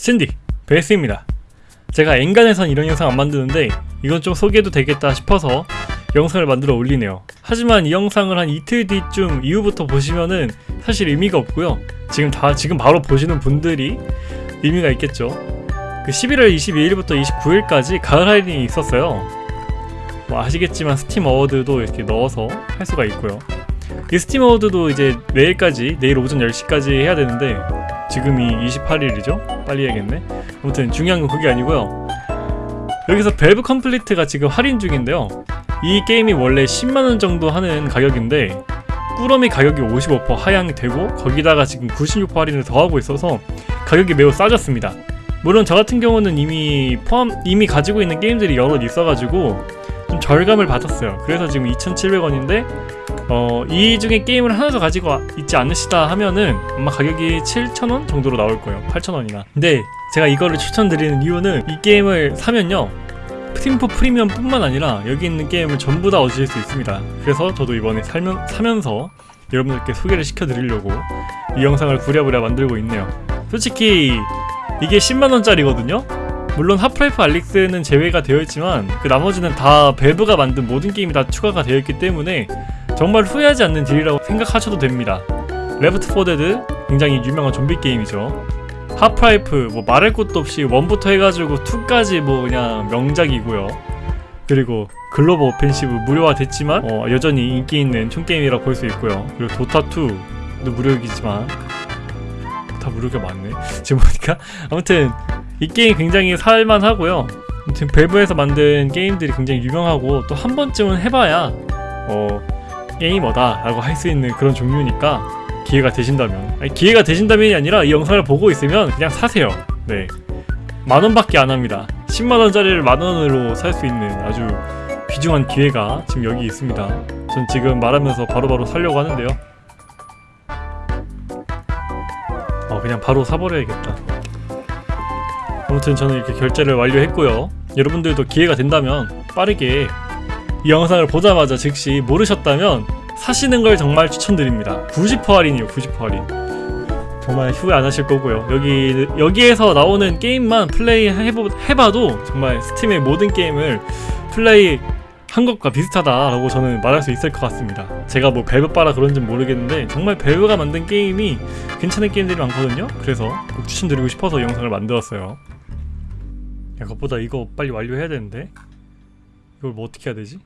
신디 베이스입니다. 제가 엔간해선 이런 영상 안 만드는데 이건 좀 소개해도 되겠다 싶어서 영상을 만들어 올리네요. 하지만 이 영상을 한 이틀 뒤쯤 이후부터 보시면은 사실 의미가 없고요. 지금 다 지금 바로 보시는 분들이 의미가 있겠죠. 그 11월 22일부터 29일까지 가을 할인이 있었어요. 뭐 아시겠지만 Steam Award도 이렇게 넣어서 할 수가 있고요 이 Steam Award도 이제 내일까지 내일 오전 10시까지 해야 되는데 지금이 28일이죠? 빨리 해야겠네. 아무튼 중요한 건 그게 아니고요. 여기서 밸브 컴플리트가 지금 할인 중인데요. 이 게임이 원래 10만원 정도 하는 가격인데 꾸러미 가격이 55% 하향이 되고 거기다가 지금 96% 할인을 더하고 있어서 가격이 매우 싸졌습니다. 물론 저 같은 경우는 이미 포함 이미 가지고 있는 게임들이 여럿 있어가지고 좀 절감을 받았어요. 그래서 지금 2,700원인데 어, 이 중에 게임을 하나 더 가지고 와- 있지 않으시다 하면은 아마 가격이 7,000원 정도로 나올 거예요. 8,000원이나. 근데 제가 이거를 추천드리는 이유는 이 게임을 사면요. 팀포 프리미엄 뿐만 아니라 여기 있는 게임을 전부 다 얻으실 수 있습니다. 그래서 저도 이번에 살면, 사면서 여러분들께 소개를 시켜드리려고 이 영상을 부랴부랴 만들고 있네요. 솔직히 이게 10만원짜리거든요? 물론 하프라이프 알릭스는 제외가 되어 있지만 그 나머지는 다 밸브가 만든 모든 게임이 다 추가가 되어 있기 때문에 정말 후회하지 않는 deal이라고 생각하셔도 됩니다. 레프트 4 데드 굉장히 유명한 좀비 게임이죠. 하프라이프 뭐 말할 것도 없이 1부터 해가지고 2까지 뭐 그냥 명작이고요. 그리고 글로벌 오펜시브 무료화 됐지만 어, 여전히 인기 있는 총 게임이라 볼수 있고요. 그리고 도타 2도 무료이지만 다 무료가 많네. 지금 보니까 아무튼 이 게임 굉장히 살만하고요. 아무튼 밸브에서 만든 게임들이 굉장히 유명하고 또 한 번쯤은 해봐야 어 게이머다 라고 할 수 있는 그런 종류니까 기회가 되신다면 아니, 기회가 되신다면이 아니라 이 영상을 보고 있으면 그냥 사세요. 네. 만원밖에 안 합니다. 10만원짜리를 만원으로 살 수 있는 아주 귀중한 기회가 지금 여기 있습니다. 전 지금 말하면서 바로바로 사려고 하는데요. 어 그냥 바로 사버려야겠다. 아무튼 저는 이렇게 결제를 완료했고요. 여러분들도 기회가 된다면 빠르게 이 영상을 보자마자 즉시 모르셨다면 사시는 걸 정말 추천드립니다. 90% 할인이에요. 90% 할인. 정말 후회 안 하실 거고요. 여기 여기에서 나오는 게임만 플레이 해보, 해봐도 정말 스팀의 모든 게임을 플레이 한 것과 비슷하다라고 저는 말할 수 있을 것 같습니다. 제가 뭐 밸브 빠라 그런지 모르겠는데 정말 밸브가 만든 게임이 괜찮은 게임들이 많거든요. 그래서 꼭 추천드리고 싶어서 이 영상을 만들었어요. 야, 그것보다 이거 빨리 완료해야 되는데 이걸 뭐 어떻게 해야 되지?